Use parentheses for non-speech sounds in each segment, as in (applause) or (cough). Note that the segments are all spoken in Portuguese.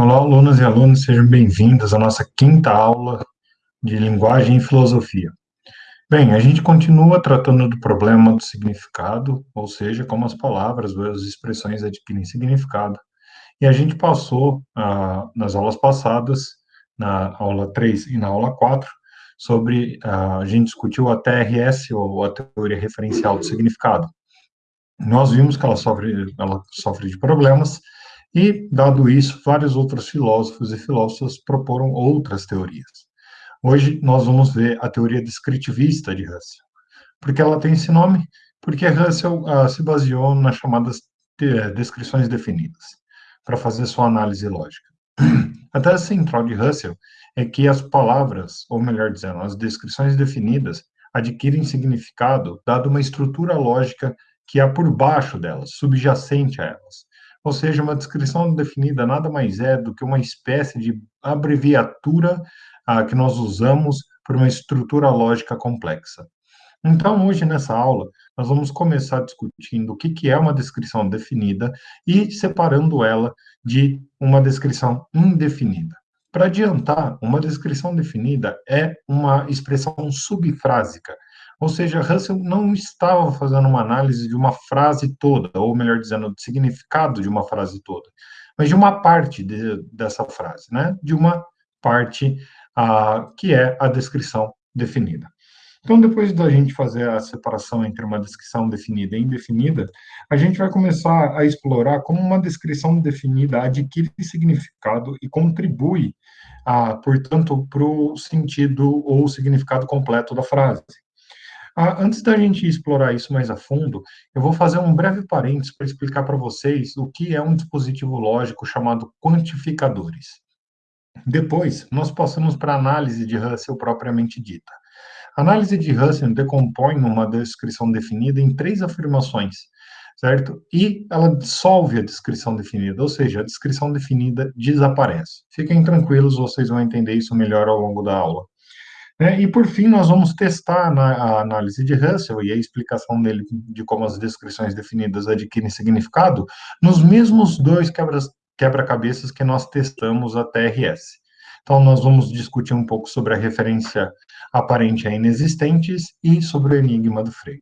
Olá, alunos e alunos, sejam bem-vindos à nossa quinta aula de linguagem e filosofia. Bem, a gente continua tratando do problema do significado, ou seja, como as palavras ou as expressões adquirem significado. E a gente passou, ah, nas aulas passadas, na aula 3 e na aula 4, sobre, ah, a gente discutiu a TRS, ou a teoria referencial do significado. Nós vimos que ela sofre, ela sofre de problemas, e, dado isso, vários outros filósofos e filósofas proporam outras teorias. Hoje nós vamos ver a teoria descritivista de Russell. Por que ela tem esse nome? Porque Russell uh, se baseou nas chamadas de, descrições definidas, para fazer sua análise lógica. (clears throat) A tese central de Russell é que as palavras, ou melhor dizendo, as descrições definidas, adquirem significado dado uma estrutura lógica que há por baixo delas, subjacente a elas. Ou seja, uma descrição definida nada mais é do que uma espécie de abreviatura ah, que nós usamos por uma estrutura lógica complexa. Então, hoje, nessa aula, nós vamos começar discutindo o que, que é uma descrição definida e separando ela de uma descrição indefinida. Para adiantar, uma descrição definida é uma expressão subfrásica, ou seja, Russell não estava fazendo uma análise de uma frase toda, ou melhor dizendo, do significado de uma frase toda, mas de uma parte de, dessa frase, né? De uma parte que é a descrição definida. Então, depois da gente fazer a separação entre uma descrição definida e indefinida, a gente vai começar a explorar como uma descrição definida adquire significado e contribui, ah, portanto, para o sentido ou significado completo da frase. Ah, antes da gente explorar isso mais a fundo, eu vou fazer um breve parênteses para explicar para vocês o que é um dispositivo lógico chamado quantificadores. Depois, nós passamos para a análise de Russell propriamente dita. A análise de Russell decompõe uma descrição definida em três afirmações, certo? E ela dissolve a descrição definida, ou seja, a descrição definida desaparece. Fiquem tranquilos, vocês vão entender isso melhor ao longo da aula. É, e, por fim, nós vamos testar na, a análise de Russell e a explicação dele de como as descrições definidas adquirem significado nos mesmos dois quebra-cabeças que nós testamos a TRS. Então, nós vamos discutir um pouco sobre a referência aparente a inexistentes e sobre o enigma do Frege.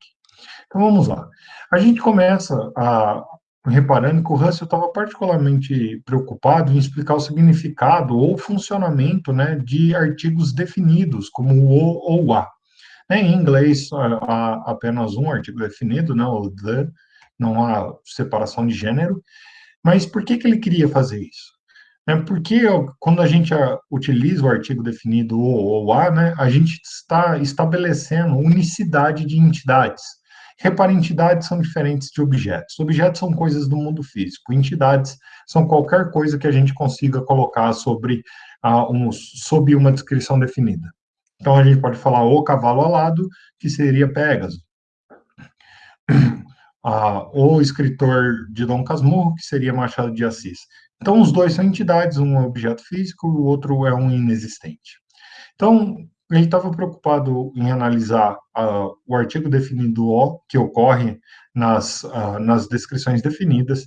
Então, vamos lá. A gente começa a, reparando que o Russell estava particularmente preocupado em explicar o significado ou funcionamento né, de artigos definidos, como o ou a. Né, em inglês, há apenas um artigo definido, né, o the, não há separação de gênero. Mas por que, que ele queria fazer isso? É porque quando a gente utiliza o artigo definido o ou a, né, a gente está estabelecendo unicidade de entidades. Repare, entidades são diferentes de objetos. Objetos são coisas do mundo físico. Entidades são qualquer coisa que a gente consiga colocar sobre, uh, um, sob uma descrição definida. Então, a gente pode falar o cavalo alado, que seria Pégaso. (clears throat) Uh, o escritor de Dom Casmurro, que seria Machado de Assis. Então, os dois são entidades, um é objeto físico, o outro é um inexistente. Então, ele estava preocupado em analisar uh, o artigo definido O, que ocorre nas, uh, nas descrições definidas,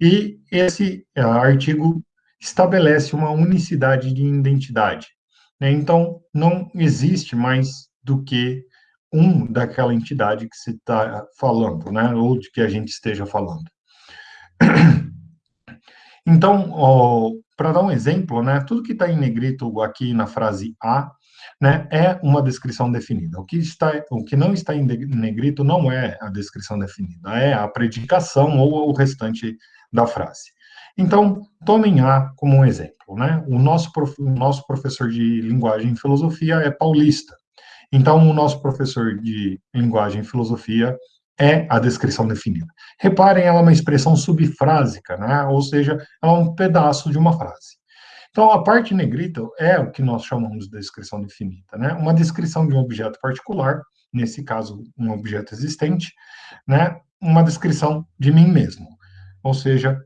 e esse uh, artigo estabelece uma unicidade de identidade. Né? Então, não existe mais do que um daquela entidade que se está falando, né? ou de que a gente esteja falando. Então, para dar um exemplo, né, tudo que está em negrito aqui na frase A né, é uma descrição definida. O que, está, o que não está em negrito não é a descrição definida, é a predicação ou o restante da frase. Então, tomem A como um exemplo. Né? O, nosso prof, o nosso professor de linguagem e filosofia é paulista. Então, o nosso professor de linguagem e filosofia é a descrição definida. Reparem, ela é uma expressão subfrásica, né? ou seja, ela é um pedaço de uma frase. Então, a parte negrita é o que nós chamamos de descrição definida, né? Uma descrição de um objeto particular, nesse caso, um objeto existente, né? Uma descrição de mim mesmo, ou seja,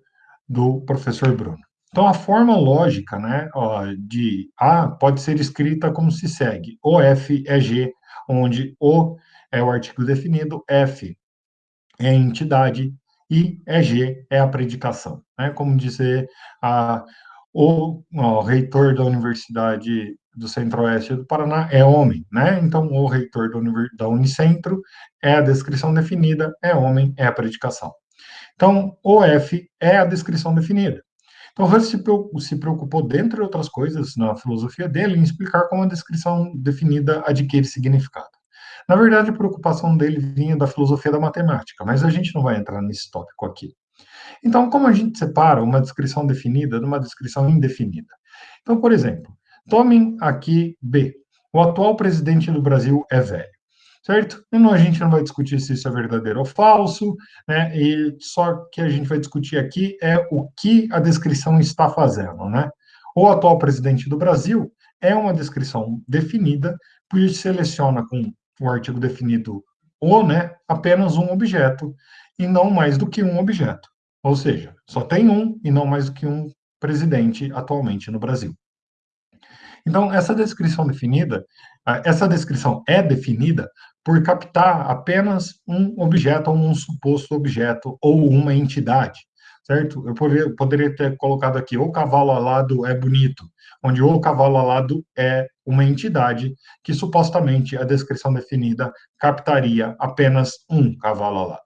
do professor Bruno. Então, a forma lógica, né, de A pode ser escrita como se segue: O F é G, onde O é o artigo definido, F é a entidade e EG é a predicação. Né? Como dizer, a, o, o reitor da Universidade do Centro-Oeste do Paraná é homem, né? Então, o reitor da Unicentro é a descrição definida, é homem, é a predicação. Então, o F é a descrição definida. Então, Russell se preocupou, dentre outras coisas, na filosofia dele, em explicar como a descrição definida adquire significado. Na verdade, a preocupação dele vinha da filosofia da matemática, mas a gente não vai entrar nesse tópico aqui. Então, como a gente separa uma descrição definida de uma descrição indefinida? Então, por exemplo, tomem aqui B. O atual presidente do Brasil é velho certo? E não, a gente não vai discutir se isso é verdadeiro ou falso, né? E só que a gente vai discutir aqui é o que a descrição está fazendo, né? O atual presidente do Brasil é uma descrição definida, por isso seleciona com o artigo definido o, né, apenas um objeto e não mais do que um objeto. Ou seja, só tem um e não mais do que um presidente atualmente no Brasil. Então, essa descrição definida, essa descrição é definida por captar apenas um objeto ou um suposto objeto ou uma entidade, certo? Eu poderia ter colocado aqui o cavalo alado é bonito, onde o cavalo alado é uma entidade que supostamente a descrição definida captaria apenas um cavalo alado.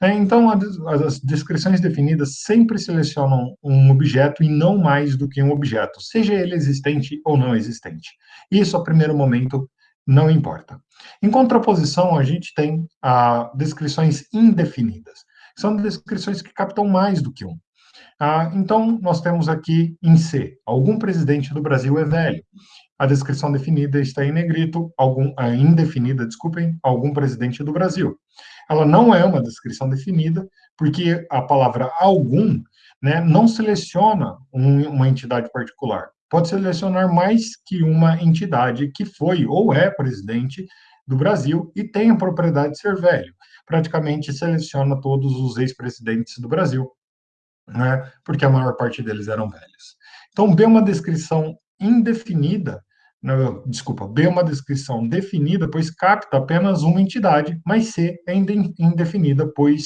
É, então, as descrições definidas sempre selecionam um objeto e não mais do que um objeto, seja ele existente ou não existente. Isso, a primeiro momento, não importa. Em contraposição, a gente tem ah, descrições indefinidas. São descrições que captam mais do que um. Ah, então, nós temos aqui em C, algum presidente do Brasil é velho. A descrição definida está em negrito, algum, indefinida, desculpem, algum presidente do Brasil. Ela não é uma descrição definida, porque a palavra algum né, não seleciona um, uma entidade particular pode selecionar mais que uma entidade que foi ou é presidente do Brasil e tem a propriedade de ser velho. Praticamente seleciona todos os ex-presidentes do Brasil, né, porque a maior parte deles eram velhos. Então, B uma descrição indefinida, desculpa, B é uma descrição definida, pois capta apenas uma entidade, mas C é indefinida, pois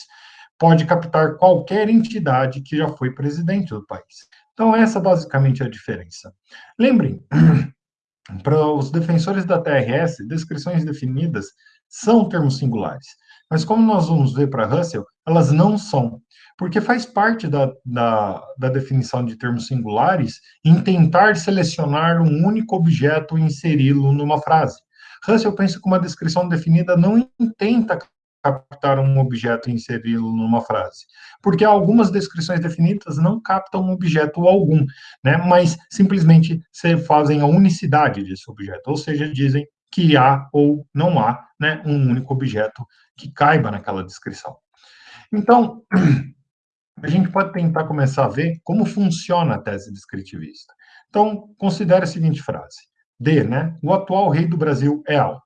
pode captar qualquer entidade que já foi presidente do país. Então, essa basicamente é a diferença. Lembrem, (clears throat) para os defensores da TRS, descrições definidas são termos singulares. Mas como nós vamos ver para Russell, elas não são. Porque faz parte da, da, da, definição de termos singulares em tentar selecionar um único objeto e inseri-lo numa frase. Russell pensa que uma descrição definida não intenta captar um objeto e inseri-lo numa frase. Porque algumas descrições definidas não captam um objeto algum, né, mas simplesmente se fazem a unicidade desse objeto, ou seja, dizem que há ou não há né, um único objeto que caiba naquela descrição. Então, (clears throat) a gente pode tentar começar a ver como funciona a tese descritivista. Então, considere a seguinte frase. D, né? O atual rei do Brasil é alto.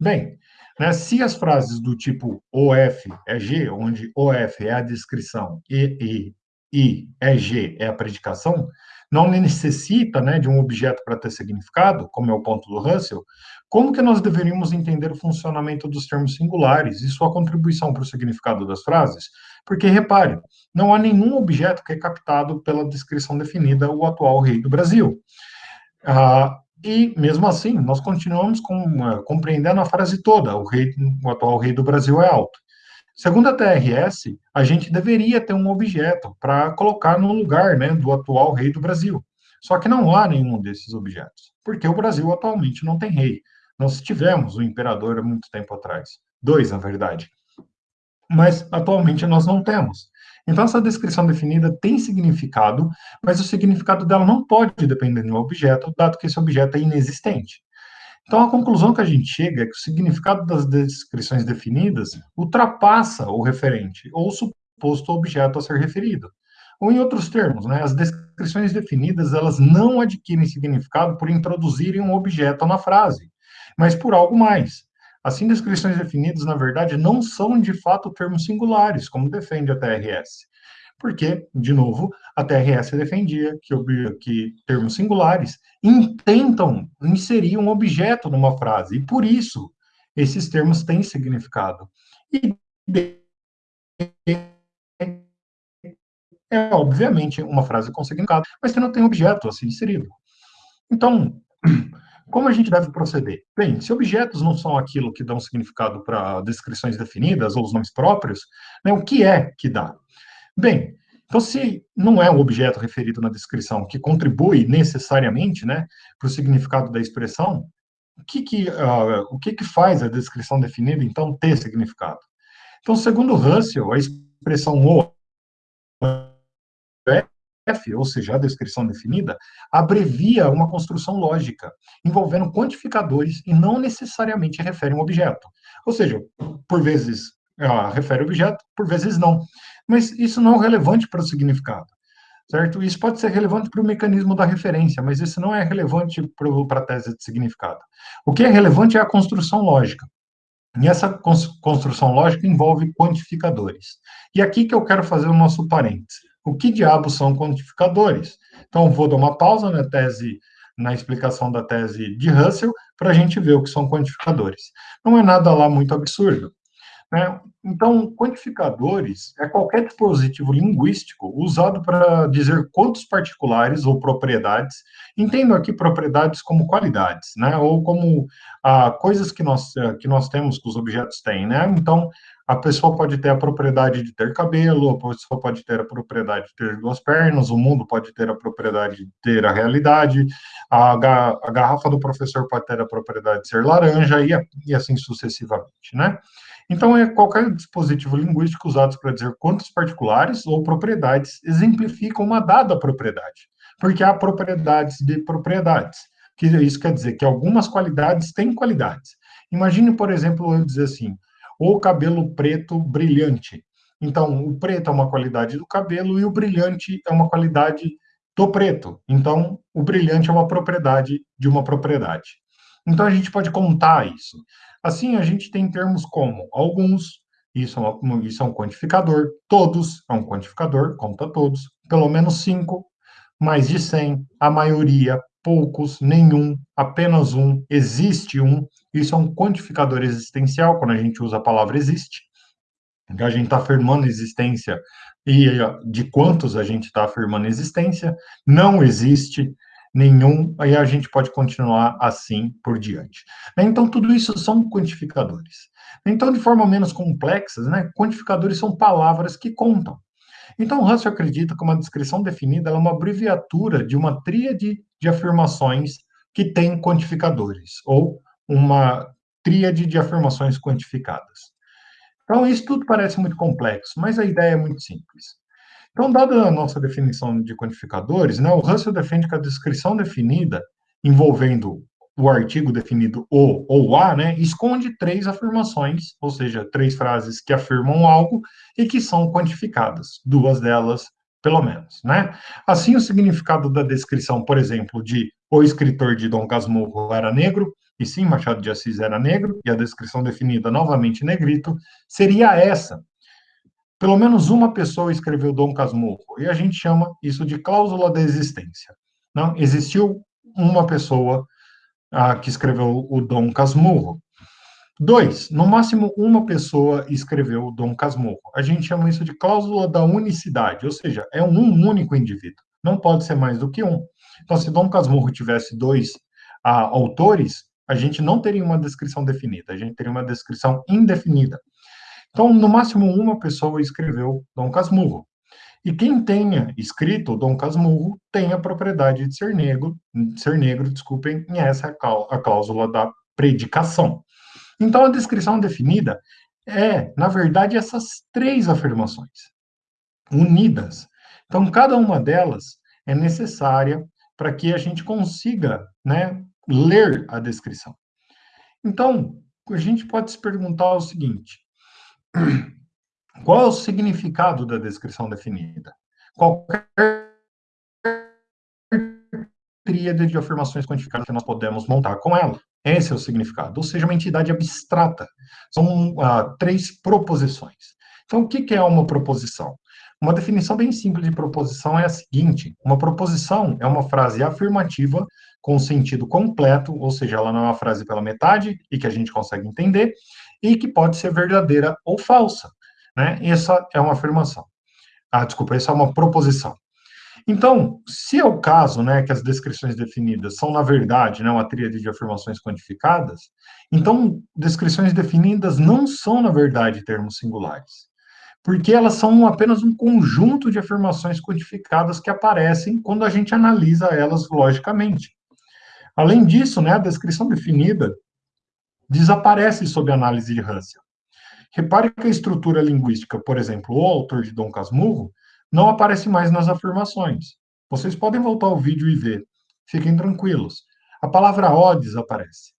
Bem, né? Se as frases do tipo OF é G, onde OF é a descrição e, e I é G, é a predicação, não necessita né, de um objeto para ter significado, como é o ponto do Russell, como que nós deveríamos entender o funcionamento dos termos singulares e sua contribuição para o significado das frases? Porque, repare, não há nenhum objeto que é captado pela descrição definida o atual rei do Brasil. Ah, e, mesmo assim, nós continuamos com, uh, compreendendo a frase toda, o, rei, o atual rei do Brasil é alto. Segundo a TRS, a gente deveria ter um objeto para colocar no lugar né, do atual rei do Brasil. Só que não há nenhum desses objetos, porque o Brasil atualmente não tem rei. Nós tivemos o imperador há muito tempo atrás. Dois, na verdade. Mas atualmente nós não temos. Então, essa descrição definida tem significado, mas o significado dela não pode depender de um objeto, dado que esse objeto é inexistente. Então, a conclusão que a gente chega é que o significado das descrições definidas ultrapassa o referente, ou o suposto objeto a ser referido. Ou, em outros termos, né, as descrições definidas elas não adquirem significado por introduzirem um objeto na frase, mas por algo mais. Assim, descrições definidas, na verdade, não são de fato termos singulares, como defende a TRS. Porque, de novo, a TRS defendia que, que termos singulares intentam inserir um objeto numa frase, e por isso esses termos têm significado. E é obviamente uma frase com significado, mas que não tem objeto assim inserido. Então, como a gente deve proceder? Bem, se objetos não são aquilo que dão significado para descrições definidas ou os nomes próprios, né, o que é que dá? Bem, então se não é um objeto referido na descrição que contribui necessariamente né, para o significado da expressão, o que que, uh, o que que faz a descrição definida, então, ter significado? Então, segundo Russell, a expressão o F, ou seja, a descrição definida, abrevia uma construção lógica, envolvendo quantificadores e não necessariamente refere um objeto. Ou seja, por vezes uh, refere objeto, por vezes não. Mas isso não é relevante para o significado certo? Isso pode ser relevante para o mecanismo da referência, mas isso não é relevante para a tese de significado. O que é relevante é a construção lógica. E essa construção lógica envolve quantificadores. E aqui que eu quero fazer o nosso parênteses. O que diabos são quantificadores? Então, vou dar uma pausa na tese, na explicação da tese de Russell, para a gente ver o que são quantificadores. Não é nada lá muito absurdo. Né? Então, quantificadores é qualquer dispositivo linguístico usado para dizer quantos particulares ou propriedades, entendo aqui propriedades como qualidades, né? ou como ah, coisas que nós, que nós temos, que os objetos têm. Né? Então, a pessoa pode ter a propriedade de ter cabelo, a pessoa pode ter a propriedade de ter duas pernas, o mundo pode ter a propriedade de ter a realidade, a, ga a garrafa do professor pode ter a propriedade de ser laranja, e, e assim sucessivamente, né? Então, é qualquer dispositivo linguístico usado para dizer quantos particulares ou propriedades exemplificam uma dada propriedade, porque há propriedades de propriedades, que isso quer dizer que algumas qualidades têm qualidades. Imagine, por exemplo, eu dizer assim, o cabelo preto brilhante. Então, o preto é uma qualidade do cabelo e o brilhante é uma qualidade do preto. Então, o brilhante é uma propriedade de uma propriedade. Então, a gente pode contar isso. Assim, a gente tem termos como alguns, isso é, uma, isso é um quantificador, todos é um quantificador, conta todos, pelo menos cinco, mais de cem, a maioria, poucos, nenhum, apenas um, existe um, isso é um quantificador existencial, quando a gente usa a palavra existe, a gente está afirmando existência e de quantos a gente está afirmando existência, não existe, nenhum, aí a gente pode continuar assim por diante. Então, tudo isso são quantificadores. Então, de forma menos complexa, né, quantificadores são palavras que contam. Então, Russell acredita que uma descrição definida é uma abreviatura de uma tríade de afirmações que tem quantificadores, ou uma tríade de afirmações quantificadas. Então, isso tudo parece muito complexo, mas a ideia é muito simples. Então, dada a nossa definição de quantificadores, né, o Russell defende que a descrição definida, envolvendo o artigo definido o ou a, né, esconde três afirmações, ou seja, três frases que afirmam algo e que são quantificadas, duas delas, pelo menos, né? Assim, o significado da descrição, por exemplo, de o escritor de Dom Casmurro era negro, e sim, Machado de Assis era negro, e a descrição definida novamente negrito, seria essa, pelo menos uma pessoa escreveu Dom Casmurro, e a gente chama isso de cláusula da existência. Não existiu uma pessoa ah, que escreveu o Dom Casmurro. Dois, no máximo uma pessoa escreveu Dom Casmurro. A gente chama isso de cláusula da unicidade, ou seja, é um único indivíduo. Não pode ser mais do que um. Então, se Dom Casmurro tivesse dois ah, autores, a gente não teria uma descrição definida, a gente teria uma descrição indefinida. Então, no máximo, uma pessoa escreveu Dom Casmurro. E quem tenha escrito Dom Casmurro tem a propriedade de ser negro, de ser negro, desculpem, e essa é a cláusula da predicação. Então, a descrição definida é, na verdade, essas três afirmações unidas. Então, cada uma delas é necessária para que a gente consiga né, ler a descrição. Então, a gente pode se perguntar o seguinte: qual é o significado da descrição definida? Qualquer tríade de afirmações quantificadas que nós podemos montar com ela. Esse é o significado, ou seja, uma entidade abstrata. São ah, três proposições. Então, o que é uma proposição? Uma definição bem simples de proposição é a seguinte: uma proposição é uma frase afirmativa com sentido completo, ou seja, ela não é uma frase pela metade e que a gente consegue entender, e que pode ser verdadeira ou falsa. Né? Essa é uma afirmação. Ah, desculpa, isso é uma proposição. Então, se é o caso, né, que as descrições definidas são, na verdade, né, uma tríade de afirmações quantificadas, então, descrições definidas não são, na verdade, termos singulares, porque elas são apenas um conjunto de afirmações quantificadas que aparecem quando a gente analisa elas logicamente. Além disso, né, a descrição definida desaparece sob análise de Russell. Repare que a estrutura linguística, por exemplo, o autor de Dom Casmurro, não aparece mais nas afirmações. Vocês podem voltar ao vídeo e ver. Fiquem tranquilos. A palavra O desaparece.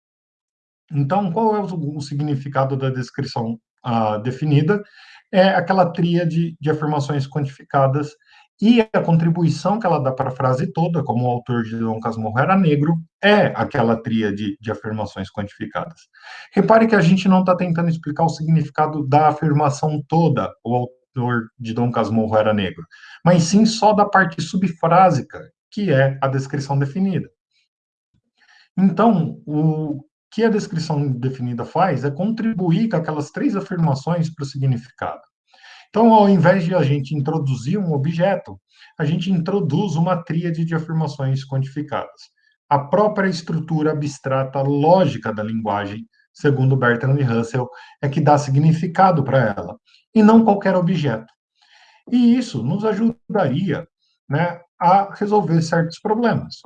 Então, qual é o, o significado da descrição ah, definida? É aquela tríade de afirmações quantificadas e a contribuição que ela dá para a frase toda, como o autor de Dom Casmurro era negro, é aquela tríade de afirmações quantificadas. Repare que a gente não está tentando explicar o significado da afirmação toda, o de Dom Casmurro era negro, mas sim só da parte subfrásica, que é a descrição definida. Então, o que a descrição definida faz é contribuir com aquelas três afirmações para o significado. Então, ao invés de a gente introduzir um objeto, a gente introduz uma tríade de afirmações quantificadas. A própria estrutura abstrata lógica da linguagem, segundo Bertrand Russell, é que dá significado para ela, e não qualquer objeto. E isso nos ajudaria né, a resolver certos problemas.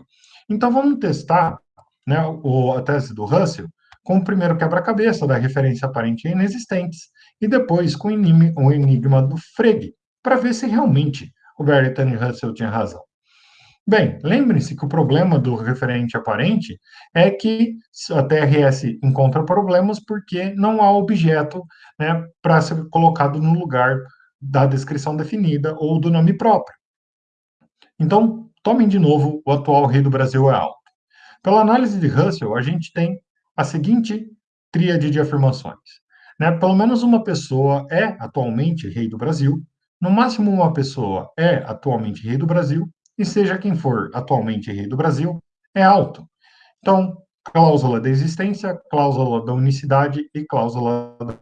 Então, vamos testar né, a tese do Russell com o primeiro quebra-cabeça da referência aparente e inexistentes, e depois com o enigma do Frege, para ver se realmente o Bertrand Russell tinha razão. Bem, lembrem-se que o problema do referente aparente é que a TRS encontra problemas porque não há objeto né, para ser colocado no lugar da descrição definida ou do nome próprio. Então, tomem de novo o atual rei do Brasil é alto. Pela análise de Russell, a gente tem a seguinte tríade de afirmações. Né? Pelo menos uma pessoa é atualmente rei do Brasil, no máximo uma pessoa é atualmente rei do Brasil, e seja quem for atualmente rei do Brasil, é alto. Então, cláusula da existência, cláusula da unicidade e cláusula da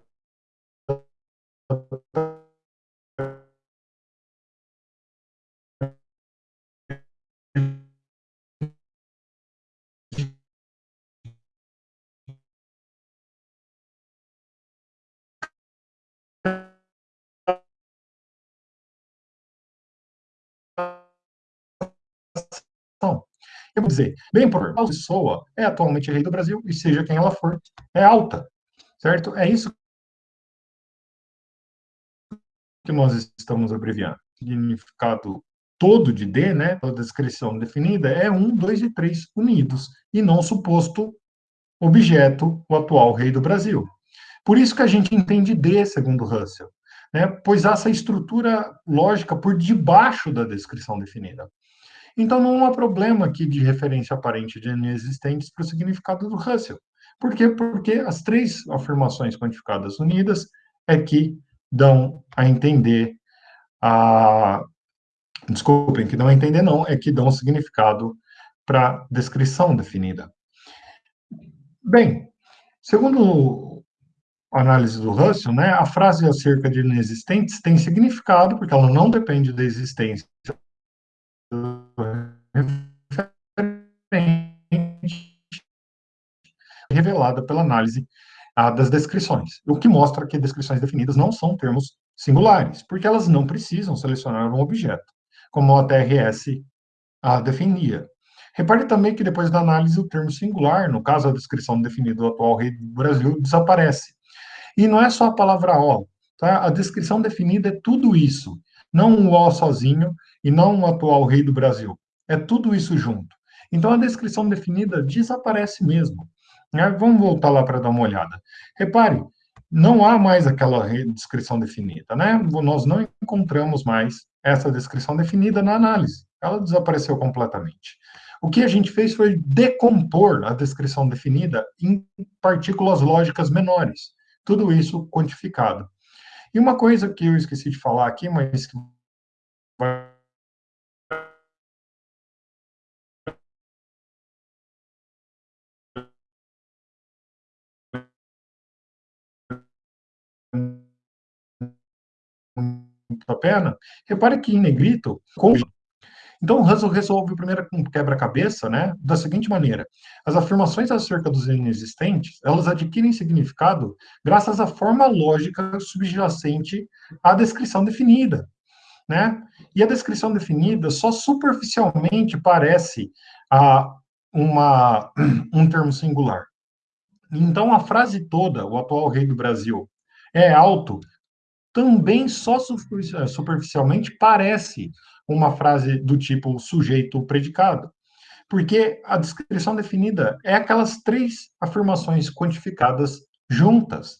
Eu vou dizer, bem por a pessoa é atualmente rei do Brasil, e seja quem ela for, é alta, certo? É isso que nós estamos abreviando. O significado todo de D, né, a descrição definida, é 1, 2 e 3 unidos, e não suposto objeto, o atual rei do Brasil. Por isso que a gente entende D, segundo Russell, né, pois há essa estrutura lógica por debaixo da descrição definida. Então, não há problema aqui de referência aparente de inexistentes para o significado do Russell. Por quê? Porque as três afirmações quantificadas unidas é que dão a entender a... Desculpem, que dão a entender não, é que dão significado para a descrição definida. Bem, segundo a análise do Russell, né, a frase acerca de inexistentes tem significado, porque ela não depende da existência revelada pela análise ah, das descrições, o que mostra que descrições definidas não são termos singulares, porque elas não precisam selecionar um objeto, como a TRS ah, definia. Repare também que depois da análise o termo singular, no caso a descrição definida do atual rei do Brasil, desaparece. E não é só a palavra O, tá? A descrição definida é tudo isso, não o O sozinho e não o atual rei do Brasil. É tudo isso junto. Então, a descrição definida desaparece mesmo. Né? Vamos voltar lá para dar uma olhada. Repare, não há mais aquela descrição definida, né? Nós não encontramos mais essa descrição definida na análise. Ela desapareceu completamente. O que a gente fez foi decompor a descrição definida em partículas lógicas menores. Tudo isso quantificado. E uma coisa que eu esqueci de falar aqui, mas que vai da pena, repare que em negrito, então, o Russell resolve o primeiro quebra-cabeça, né, da seguinte maneira: as afirmações acerca dos inexistentes, elas adquirem significado graças à forma lógica subjacente à descrição definida, né? E a descrição definida só superficialmente parece a uma um termo singular. Então, a frase toda, o atual rei do Brasil é alto, também só superficialmente parece uma frase do tipo sujeito predicado. Porque a descrição definida é aquelas três afirmações quantificadas juntas.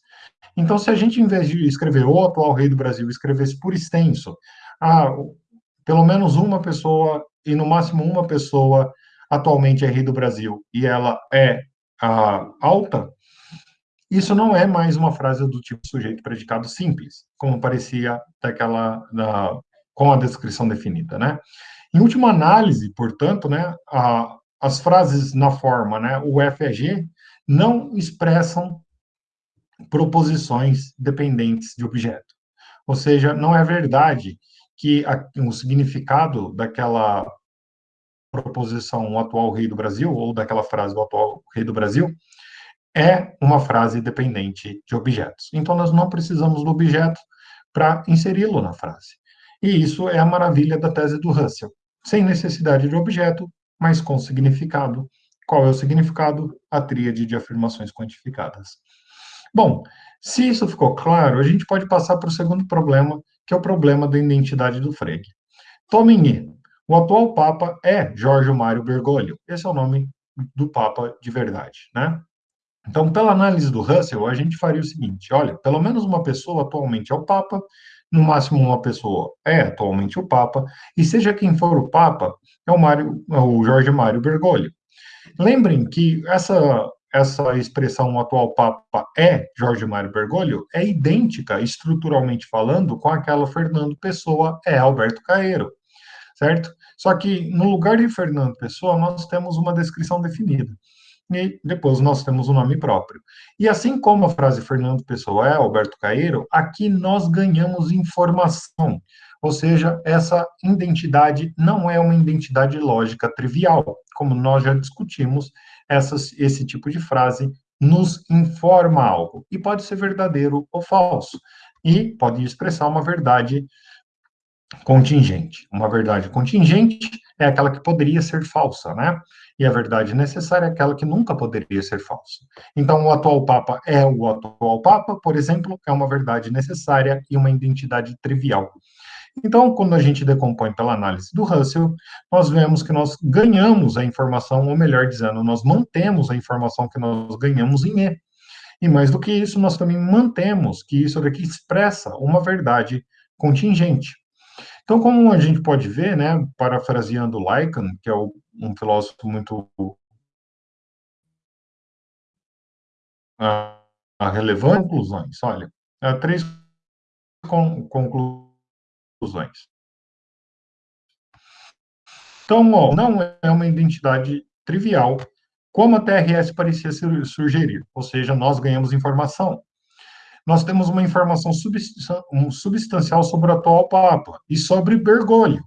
Então, se a gente, em vez de escrever o atual rei do Brasil, escrevesse por extenso, ah, pelo menos uma pessoa, e no máximo uma pessoa, atualmente é rei do Brasil, e ela é ah, alta, isso não é mais uma frase do tipo sujeito predicado simples, como parecia daquela, da, com a descrição definida, né? Em última análise, portanto, né, a, as frases na forma, né, o FEG, não expressam proposições dependentes de objeto. Ou seja, não é verdade que a, o significado daquela proposição o atual rei do Brasil, ou daquela frase do atual rei do Brasil, é uma frase dependente de objetos. Então, nós não precisamos do objeto para inseri-lo na frase. E isso é a maravilha da tese do Russell. Sem necessidade de objeto, mas com significado. Qual é o significado? A tríade de afirmações quantificadas. Bom, se isso ficou claro, a gente pode passar para o segundo problema, que é o problema da identidade do Frege. Tomem E. O atual Papa é Jorge Mário Bergoglio. Esse é o nome do Papa de verdade, né? Então, pela análise do Russell, a gente faria o seguinte: olha, pelo menos uma pessoa atualmente é o Papa, no máximo uma pessoa é atualmente o Papa, e seja quem for o Papa, é o, Mário, é o Jorge Mário Bergoglio. Lembrem que essa, essa expressão atual Papa é Jorge Mário Bergoglio é idêntica, estruturalmente falando, com aquela Fernando Pessoa é Alberto Caeiro, certo? Só que no lugar de Fernando Pessoa, nós temos uma descrição definida e depois nós temos o um nome próprio. E assim como a frase Fernando Pessoa é Alberto Caeiro, aqui nós ganhamos informação, ou seja, essa identidade não é uma identidade lógica trivial, como nós já discutimos, essas, esse tipo de frase nos informa algo, e pode ser verdadeiro ou falso, e pode expressar uma verdade contingente. Uma verdade contingente é aquela que poderia ser falsa, né? E a verdade necessária é aquela que nunca poderia ser falsa. Então, o atual Papa é o atual Papa, por exemplo, é uma verdade necessária e uma identidade trivial. Então, quando a gente decompõe pela análise do Russell, nós vemos que nós ganhamos a informação, ou melhor dizendo, nós mantemos a informação que nós ganhamos em E. E mais do que isso, nós também mantemos que isso daqui expressa uma verdade contingente. Então, como a gente pode ver, né, parafraseando Lycan, que é o, um filósofo muito uh, relevante, conclusões. Olha, uh, três con conclusões. Então, ó, não é uma identidade trivial, como a TRS parecia sugerir, ou seja, nós ganhamos informação nós temos uma informação substancial sobre o atual Papa e sobre Bergoglio,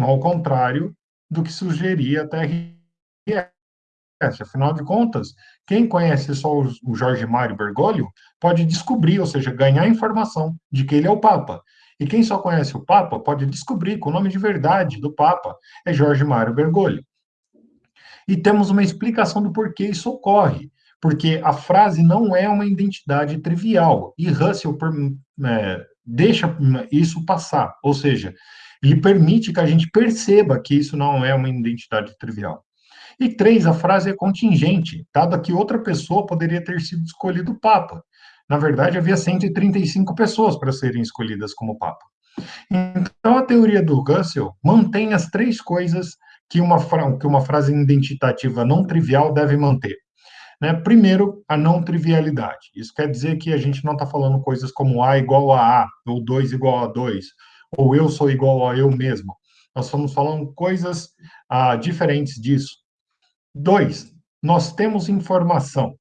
ao contrário do que sugeria a TRS. Afinal de contas, quem conhece só o Jorge Mário Bergoglio pode descobrir, ou seja, ganhar informação de que ele é o Papa. E quem só conhece o Papa pode descobrir que o nome de verdade do Papa é Jorge Mário Bergoglio. E temos uma explicação do porquê isso ocorre porque a frase não é uma identidade trivial, e Russell é, deixa isso passar, ou seja, ele permite que a gente perceba que isso não é uma identidade trivial. E três, a frase é contingente, dado que outra pessoa poderia ter sido escolhido Papa. Na verdade, havia 135 pessoas para serem escolhidas como Papa. Então, a teoria do Russell mantém as três coisas que uma, que uma frase identitativa não trivial deve manter. Né? Primeiro, a não trivialidade. Isso quer dizer que a gente não está falando coisas como A igual a A, ou 2 igual a 2, ou eu sou igual a eu mesmo. Nós estamos falando coisas ah, diferentes disso. Dois, nós temos informação,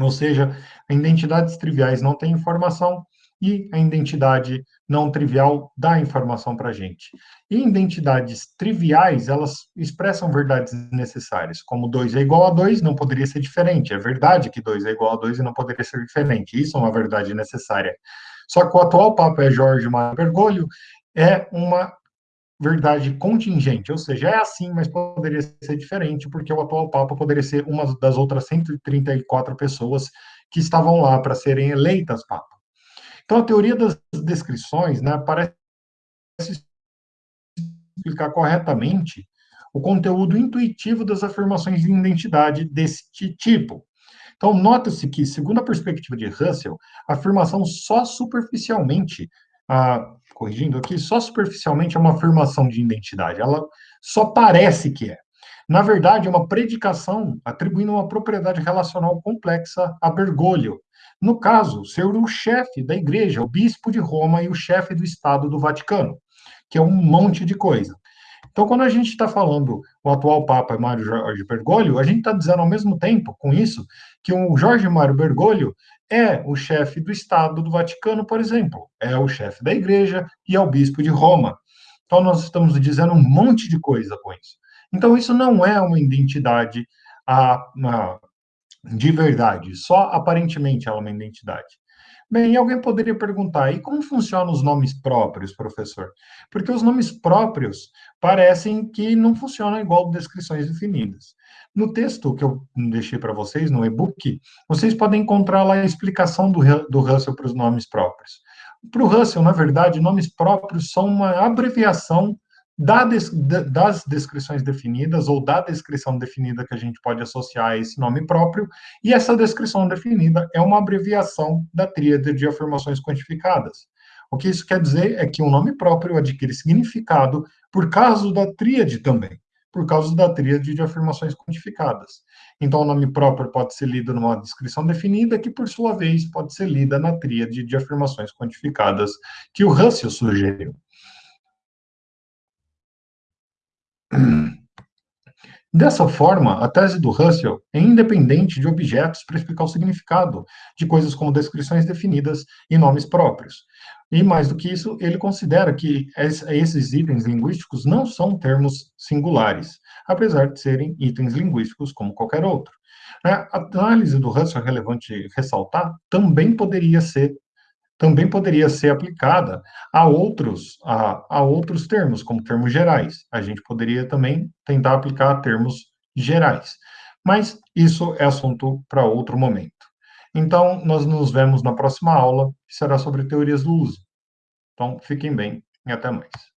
ou seja, identidades triviais não têm informação, e a identidade não trivial dá informação para a gente. E identidades triviais, elas expressam verdades necessárias, como 2 é igual a 2, não poderia ser diferente. É verdade que 2 é igual a 2 e não poderia ser diferente. Isso é uma verdade necessária. Só que o atual Papa é Jorge Mário Bergoglio, é uma verdade contingente, ou seja, é assim, mas poderia ser diferente, porque o atual Papa poderia ser uma das outras 134 pessoas que estavam lá para serem eleitas Papa. Então, a teoria das descrições né, parece explicar corretamente o conteúdo intuitivo das afirmações de identidade deste tipo. Então, nota-se que, segundo a perspectiva de Russell, a afirmação só superficialmente, ah, corrigindo aqui, só superficialmente é uma afirmação de identidade, ela só parece que é. Na verdade, é uma predicação atribuindo uma propriedade relacional complexa a Bergoglio, no caso, ser o chefe da igreja, o bispo de Roma e o chefe do Estado do Vaticano, que é um monte de coisa. Então, quando a gente está falando o atual Papa Mário Jorge Bergoglio, a gente está dizendo ao mesmo tempo, com isso, que o Jorge Mário Bergoglio é o chefe do Estado do Vaticano, por exemplo, é o chefe da igreja e é o bispo de Roma. Então, nós estamos dizendo um monte de coisa com isso. Então, isso não é uma identidade a, a de verdade, só aparentemente ela é uma identidade. Bem, alguém poderia perguntar, e como funcionam os nomes próprios, professor? Porque os nomes próprios parecem que não funcionam igual descrições definidas. No texto que eu deixei para vocês, no e-book, vocês podem encontrar lá a explicação do, do Russell para os nomes próprios. Para o Russell, na verdade, nomes próprios são uma abreviação das descrições definidas ou da descrição definida que a gente pode associar a esse nome próprio, e essa descrição definida é uma abreviação da tríade de afirmações quantificadas. O que isso quer dizer é que um nome próprio adquire significado por causa da tríade também, por causa da tríade de afirmações quantificadas. Então, o nome próprio pode ser lido numa descrição definida, que, por sua vez, pode ser lida na tríade de afirmações quantificadas que o Russell sugeriu. Dessa forma, a tese do Russell é independente de objetos para explicar o significado de coisas como descrições definidas e nomes próprios. E mais do que isso, ele considera que esses itens linguísticos não são termos singulares, apesar de serem itens linguísticos como qualquer outro. A análise do Russell é relevante ressaltar também poderia ser também poderia ser aplicada a outros, a, a outros termos, como termos gerais. A gente poderia também tentar aplicar termos gerais. Mas isso é assunto para outro momento. Então, nós nos vemos na próxima aula, que será sobre teorias do uso. Então, fiquem bem e até mais.